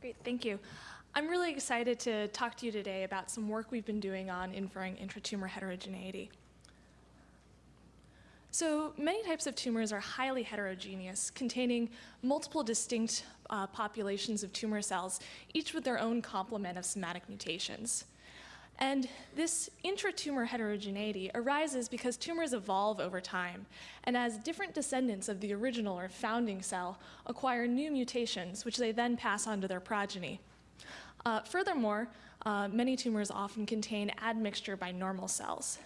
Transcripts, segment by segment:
Great, thank you. I'm really excited to talk to you today about some work we've been doing on inferring intratumor heterogeneity. So many types of tumors are highly heterogeneous, containing multiple distinct uh, populations of tumor cells, each with their own complement of somatic mutations. And this intratumor heterogeneity arises because tumors evolve over time, and as different descendants of the original or founding cell acquire new mutations, which they then pass on to their progeny. Uh, furthermore, uh, many tumors often contain admixture by normal cells.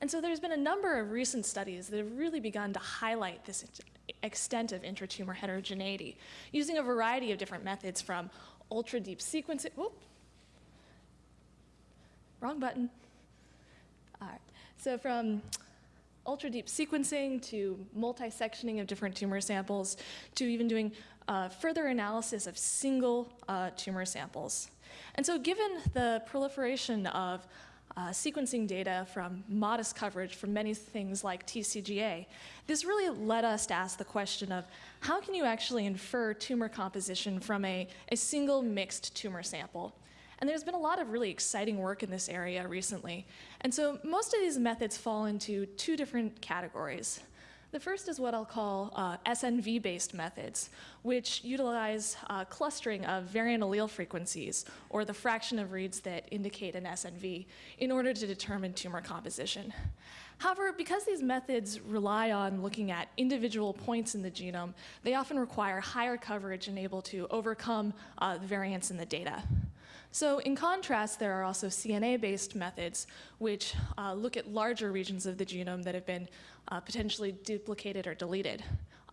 And so there's been a number of recent studies that have really begun to highlight this extent of intratumor heterogeneity using a variety of different methods from ultra deep sequencing. Whoop, wrong button. All right. So from ultra deep sequencing to multi-sectioning of different tumor samples to even doing uh, further analysis of single uh, tumor samples. And so given the proliferation of uh, sequencing data from modest coverage from many things like TCGA, this really led us to ask the question of how can you actually infer tumor composition from a, a single mixed tumor sample? And there's been a lot of really exciting work in this area recently. And so most of these methods fall into two different categories. The first is what I'll call uh, SNV-based methods, which utilize uh, clustering of variant allele frequencies, or the fraction of reads that indicate an SNV, in order to determine tumor composition. However, because these methods rely on looking at individual points in the genome, they often require higher coverage and able to overcome uh, the variance in the data. So in contrast, there are also CNA-based methods which uh, look at larger regions of the genome that have been uh, potentially duplicated or deleted.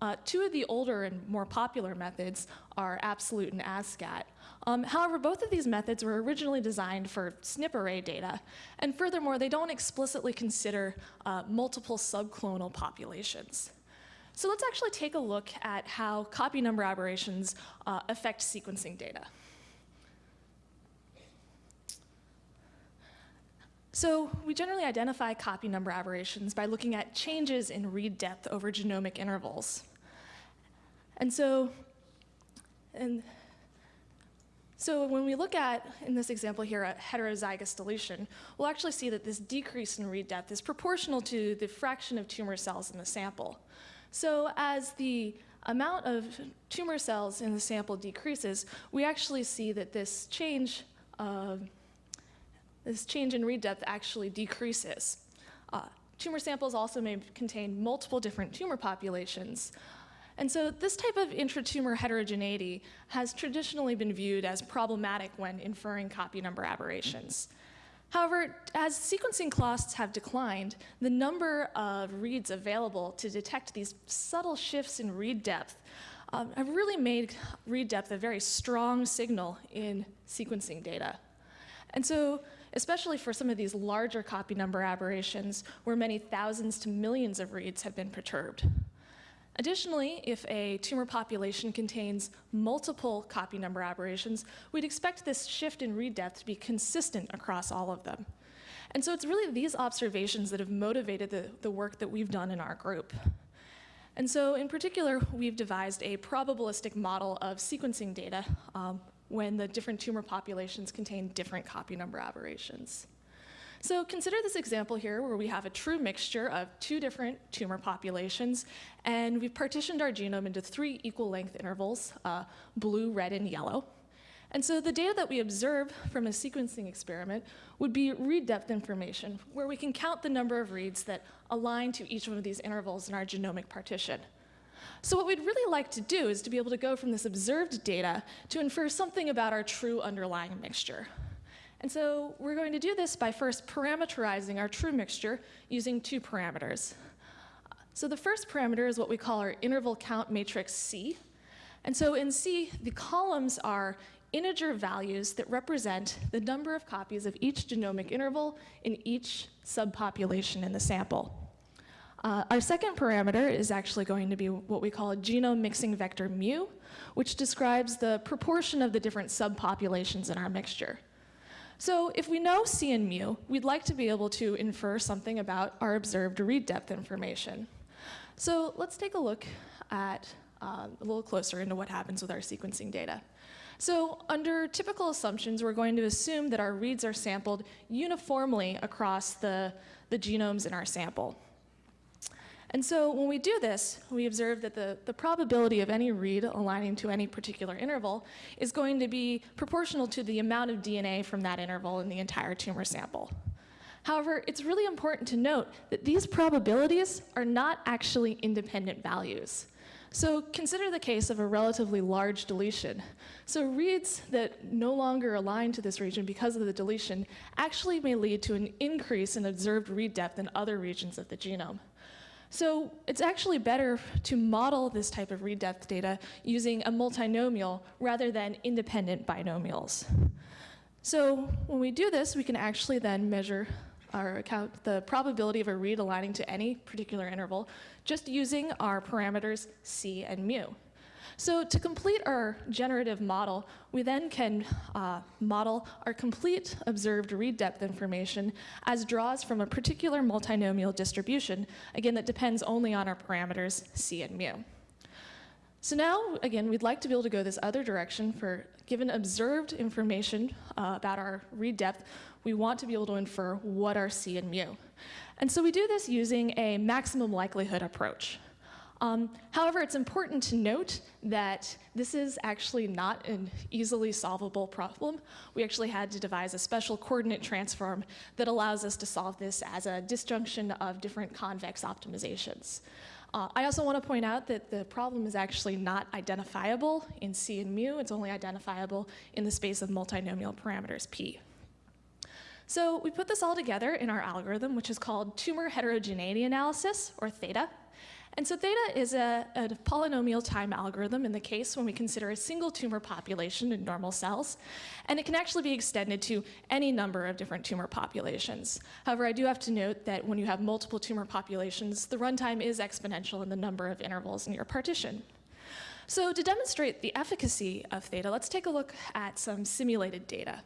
Uh, two of the older and more popular methods are Absolute and ASCAT. Um, however, both of these methods were originally designed for SNP array data, and furthermore, they don't explicitly consider uh, multiple subclonal populations. So let's actually take a look at how copy number aberrations uh, affect sequencing data. So we generally identify copy number aberrations by looking at changes in read depth over genomic intervals. And so, and so when we look at, in this example here, a heterozygous deletion, we'll actually see that this decrease in read depth is proportional to the fraction of tumor cells in the sample. So as the amount of tumor cells in the sample decreases, we actually see that this change uh, this change in read depth actually decreases. Uh, tumor samples also may contain multiple different tumor populations. And so this type of intratumor heterogeneity has traditionally been viewed as problematic when inferring copy number aberrations. However, as sequencing costs have declined, the number of reads available to detect these subtle shifts in read depth um, have really made read depth a very strong signal in sequencing data. And so, especially for some of these larger copy number aberrations, where many thousands to millions of reads have been perturbed. Additionally, if a tumor population contains multiple copy number aberrations, we'd expect this shift in read depth to be consistent across all of them. And so it's really these observations that have motivated the, the work that we've done in our group. And so in particular, we've devised a probabilistic model of sequencing data um, when the different tumor populations contain different copy number aberrations. So consider this example here where we have a true mixture of two different tumor populations, and we've partitioned our genome into three equal length intervals, uh, blue, red, and yellow. And so the data that we observe from a sequencing experiment would be read depth information, where we can count the number of reads that align to each one of these intervals in our genomic partition. So what we'd really like to do is to be able to go from this observed data to infer something about our true underlying mixture. And so we're going to do this by first parameterizing our true mixture using two parameters. So the first parameter is what we call our interval count matrix C. And so in C, the columns are integer values that represent the number of copies of each genomic interval in each subpopulation in the sample. Uh, our second parameter is actually going to be what we call a genome mixing vector mu, which describes the proportion of the different subpopulations in our mixture. So if we know C and mu, we'd like to be able to infer something about our observed read depth information. So let's take a look at um, a little closer into what happens with our sequencing data. So under typical assumptions, we're going to assume that our reads are sampled uniformly across the, the genomes in our sample. And so when we do this, we observe that the, the probability of any read aligning to any particular interval is going to be proportional to the amount of DNA from that interval in the entire tumor sample. However, it's really important to note that these probabilities are not actually independent values. So consider the case of a relatively large deletion. So reads that no longer align to this region because of the deletion actually may lead to an increase in observed read depth in other regions of the genome. So it's actually better to model this type of read depth data using a multinomial rather than independent binomials. So when we do this, we can actually then measure our account the probability of a read aligning to any particular interval just using our parameters c and mu. So to complete our generative model, we then can uh, model our complete observed read depth information as draws from a particular multinomial distribution, again, that depends only on our parameters c and mu. So now, again, we'd like to be able to go this other direction for given observed information uh, about our read depth, we want to be able to infer what our c and mu. And so we do this using a maximum likelihood approach. Um, however, it's important to note that this is actually not an easily solvable problem. We actually had to devise a special coordinate transform that allows us to solve this as a disjunction of different convex optimizations. Uh, I also want to point out that the problem is actually not identifiable in C and mu. It's only identifiable in the space of multinomial parameters P. So we put this all together in our algorithm, which is called tumor heterogeneity analysis, or theta. And so theta is a, a, polynomial time algorithm in the case when we consider a single tumor population in normal cells. And it can actually be extended to any number of different tumor populations. However, I do have to note that when you have multiple tumor populations, the runtime is exponential in the number of intervals in your partition. So to demonstrate the efficacy of theta, let's take a look at some simulated data.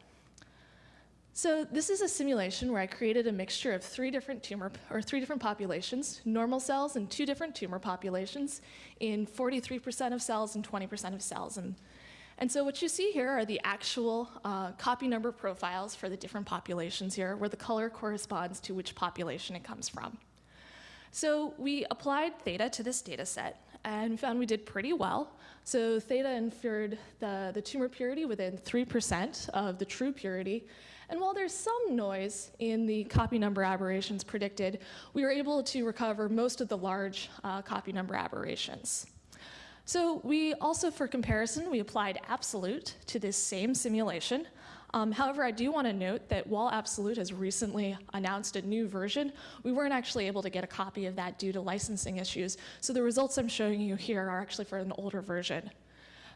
So this is a simulation where I created a mixture of three different tumor, or three different populations, normal cells and two different tumor populations in 43% of cells and 20% of cells. And, and so what you see here are the actual uh, copy number profiles for the different populations here, where the color corresponds to which population it comes from. So we applied theta to this data set and found we did pretty well. So theta inferred the, the tumor purity within 3% of the true purity, and while there's some noise in the copy number aberrations predicted, we were able to recover most of the large uh, copy number aberrations. So we also, for comparison, we applied absolute to this same simulation. Um, however, I do want to note that while Absolute has recently announced a new version, we weren't actually able to get a copy of that due to licensing issues. So the results I'm showing you here are actually for an older version.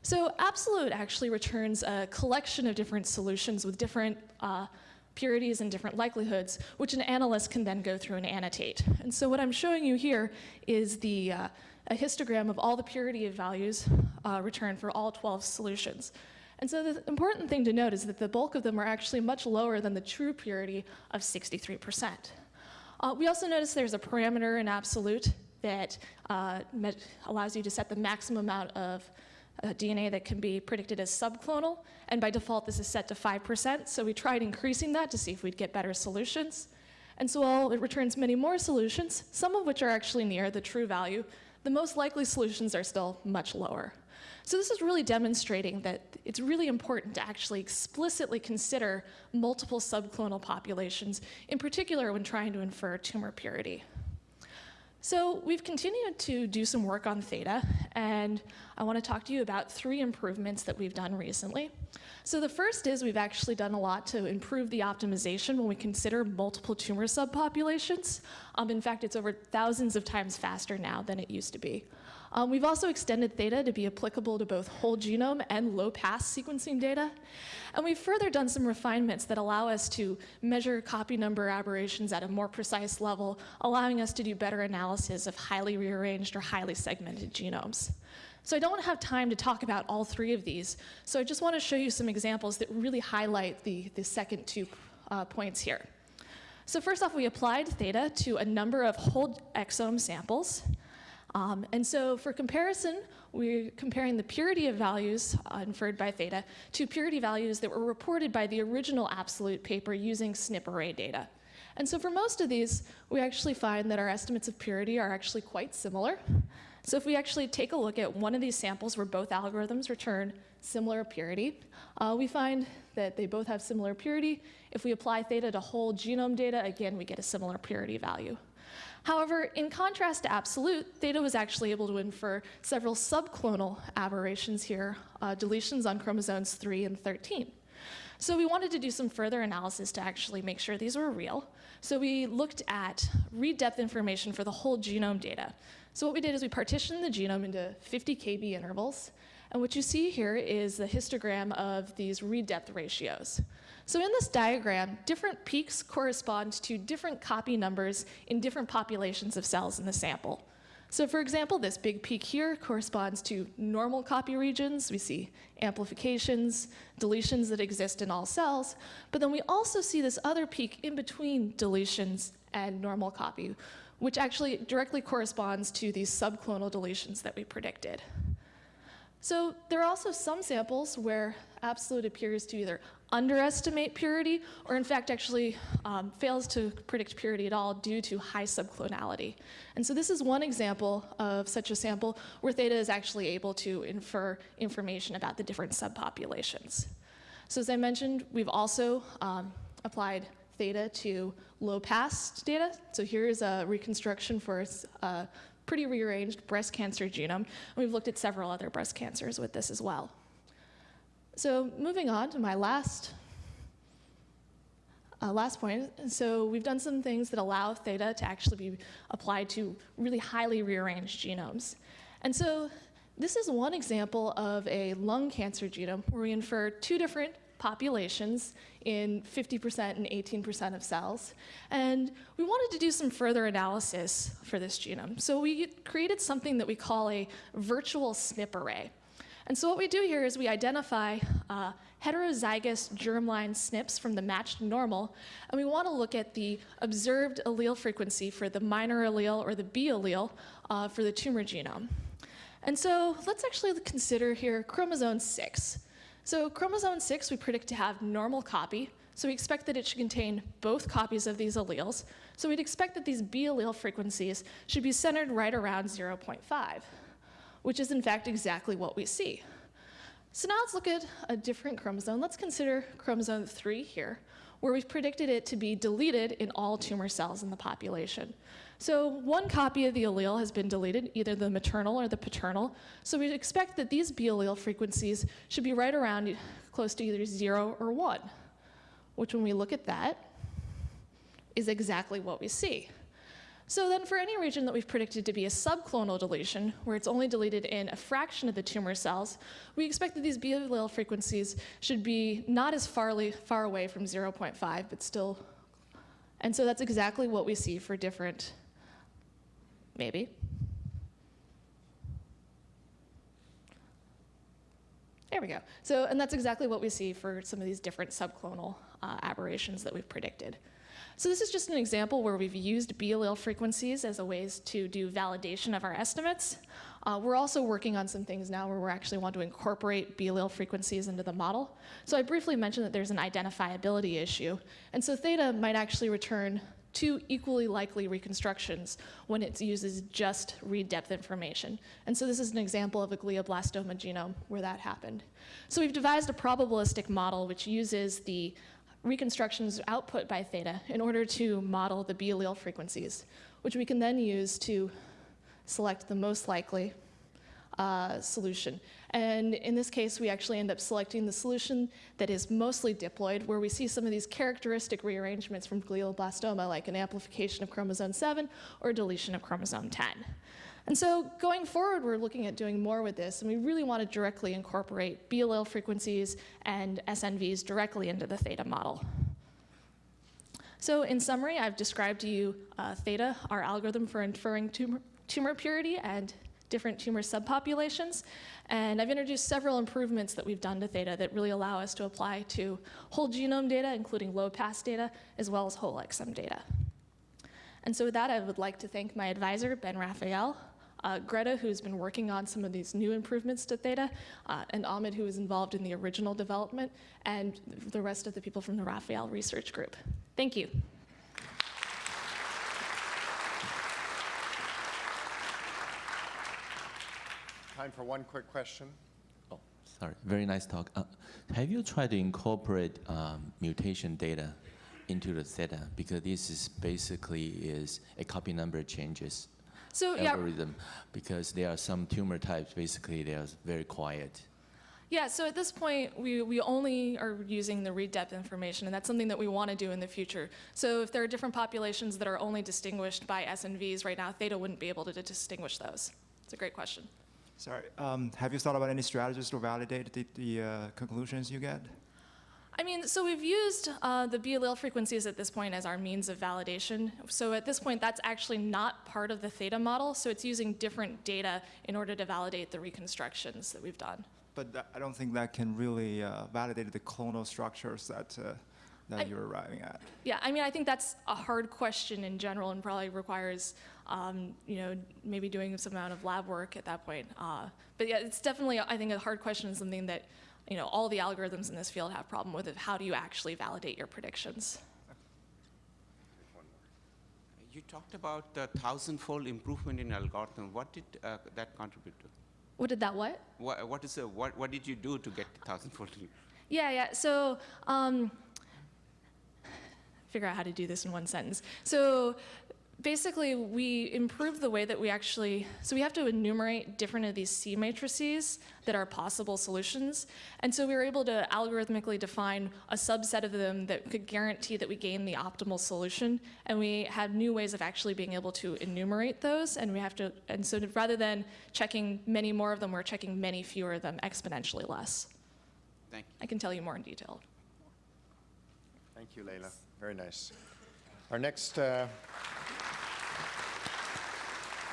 So Absolute actually returns a collection of different solutions with different uh, purities and different likelihoods, which an analyst can then go through and annotate. And so what I'm showing you here is the, uh, a histogram of all the purity of values uh, returned for all 12 solutions. And so the important thing to note is that the bulk of them are actually much lower than the true purity of 63%. Uh, we also notice there's a parameter in absolute that uh, allows you to set the maximum amount of DNA that can be predicted as subclonal, and by default this is set to 5%, so we tried increasing that to see if we'd get better solutions. And so while it returns many more solutions, some of which are actually near the true value, the most likely solutions are still much lower. So this is really demonstrating that it's really important to actually explicitly consider multiple subclonal populations, in particular when trying to infer tumor purity. So we've continued to do some work on theta, and I want to talk to you about three improvements that we've done recently. So the first is we've actually done a lot to improve the optimization when we consider multiple tumor subpopulations. Um, in fact, it's over thousands of times faster now than it used to be. Um, we've also extended theta to be applicable to both whole genome and low-pass sequencing data. And we've further done some refinements that allow us to measure copy number aberrations at a more precise level, allowing us to do better analysis of highly rearranged or highly segmented genomes. So I don't have time to talk about all three of these, so I just want to show you some examples that really highlight the, the second two uh, points here. So first off, we applied theta to a number of whole exome samples. Um, and so for comparison, we're comparing the purity of values uh, inferred by theta to purity values that were reported by the original absolute paper using SNP array data. And so for most of these, we actually find that our estimates of purity are actually quite similar. So if we actually take a look at one of these samples where both algorithms return similar purity, uh, we find that they both have similar purity. If we apply theta to whole genome data, again, we get a similar purity value. However, in contrast to absolute, theta was actually able to infer several subclonal aberrations here, uh, deletions on chromosomes 3 and 13. So we wanted to do some further analysis to actually make sure these were real. So we looked at read depth information for the whole genome data. So what we did is we partitioned the genome into 50 kb intervals. And what you see here is the histogram of these read depth ratios. So in this diagram, different peaks correspond to different copy numbers in different populations of cells in the sample. So for example, this big peak here corresponds to normal copy regions. We see amplifications, deletions that exist in all cells. But then we also see this other peak in between deletions and normal copy, which actually directly corresponds to these subclonal deletions that we predicted. So there are also some samples where absolute appears to either underestimate purity, or in fact actually um, fails to predict purity at all due to high subclonality. And so this is one example of such a sample where theta is actually able to infer information about the different subpopulations. So as I mentioned, we've also um, applied theta to low pass data. So here's a reconstruction for a pretty rearranged breast cancer genome. And we've looked at several other breast cancers with this as well. So moving on to my last uh, last point, so we've done some things that allow theta to actually be applied to really highly rearranged genomes. And so this is one example of a lung cancer genome where we infer two different populations in 50% and 18% of cells. And we wanted to do some further analysis for this genome. So we created something that we call a virtual SNP array. And so what we do here is we identify uh, heterozygous germline SNPs from the matched normal, and we want to look at the observed allele frequency for the minor allele or the B allele uh, for the tumor genome. And so let's actually consider here chromosome 6. So chromosome 6 we predict to have normal copy, so we expect that it should contain both copies of these alleles. So we'd expect that these B allele frequencies should be centered right around 0.5 which is in fact exactly what we see. So now let's look at a different chromosome. Let's consider chromosome 3 here, where we've predicted it to be deleted in all tumor cells in the population. So one copy of the allele has been deleted, either the maternal or the paternal. So we'd expect that these B allele frequencies should be right around close to either 0 or 1, which when we look at that, is exactly what we see. So then for any region that we've predicted to be a subclonal deletion, where it's only deleted in a fraction of the tumor cells, we expect that these B allele frequencies should be not as farly, far away from 0.5, but still. And so that's exactly what we see for different, maybe. There we go. So, and that's exactly what we see for some of these different subclonal uh, aberrations that we've predicted. So this is just an example where we've used B allele frequencies as a ways to do validation of our estimates. Uh, we're also working on some things now where we actually want to incorporate B allele frequencies into the model. So I briefly mentioned that there's an identifiability issue. And so theta might actually return two equally likely reconstructions when it uses just read depth information. And so this is an example of a glioblastoma genome where that happened. So we've devised a probabilistic model which uses the reconstructions output by theta in order to model the B allele frequencies, which we can then use to select the most likely uh, solution. And in this case, we actually end up selecting the solution that is mostly diploid, where we see some of these characteristic rearrangements from glioblastoma, like an amplification of chromosome 7 or deletion of chromosome 10. And so going forward, we're looking at doing more with this, and we really want to directly incorporate B allele frequencies and SNVs directly into the theta model. So in summary, I've described to you uh, theta, our algorithm for inferring tumor, tumor purity and different tumor subpopulations. And I've introduced several improvements that we've done to theta that really allow us to apply to whole genome data, including low pass data, as well as whole exome data. And so with that, I would like to thank my advisor, Ben Raphael, uh, Greta, who's been working on some of these new improvements to Theta, uh, and Ahmed, who was involved in the original development, and the rest of the people from the Raphael Research Group. Thank you. Time for one quick question. Oh, sorry. Very nice talk. Uh, have you tried to incorporate um, mutation data into the theta? Because this is basically is a copy number changes So yeah. Because there are some tumor types, basically they are very quiet. Yeah, so at this point, we, we only are using the read depth information, and that's something that we want to do in the future. So if there are different populations that are only distinguished by SNVs right now, Theta wouldn't be able to distinguish those. It's a great question. Sorry, um, have you thought about any strategies to validate the, the uh, conclusions you get? I mean, so we've used uh, the B allele frequencies at this point as our means of validation. So at this point, that's actually not part of the theta model, so it's using different data in order to validate the reconstructions that we've done. But that, I don't think that can really uh, validate the clonal structures that, uh, that I- you're arriving at. Yeah, I mean, I think that's a hard question in general and probably requires, um, you know, maybe doing some amount of lab work at that point. Uh, but yeah, it's definitely, I think, a hard question and something that, you know, all the algorithms in this field have problem with. Of how do you actually validate your predictions? You talked about the thousand-fold improvement in algorithm. What did uh, that contribute to? What did that what? What, what is the, what, what did you do to get the thousand-fold? Yeah, yeah. So, um, figure out how to do this in one sentence. So, basically, we improved the way that we actually. So, we have to enumerate different of these C matrices that are possible solutions, and so we were able to algorithmically define a subset of them that could guarantee that we gain the optimal solution. And we had new ways of actually being able to enumerate those, and we have to. And so, rather than checking many more of them, we're checking many fewer of them exponentially less. Thank you. I can tell you more in detail. Thank you, Layla. Very nice. Our next, uh,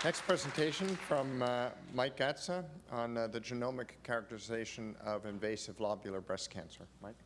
next presentation from uh, Mike Gatza on uh, the genomic characterization of invasive lobular breast cancer. Mike?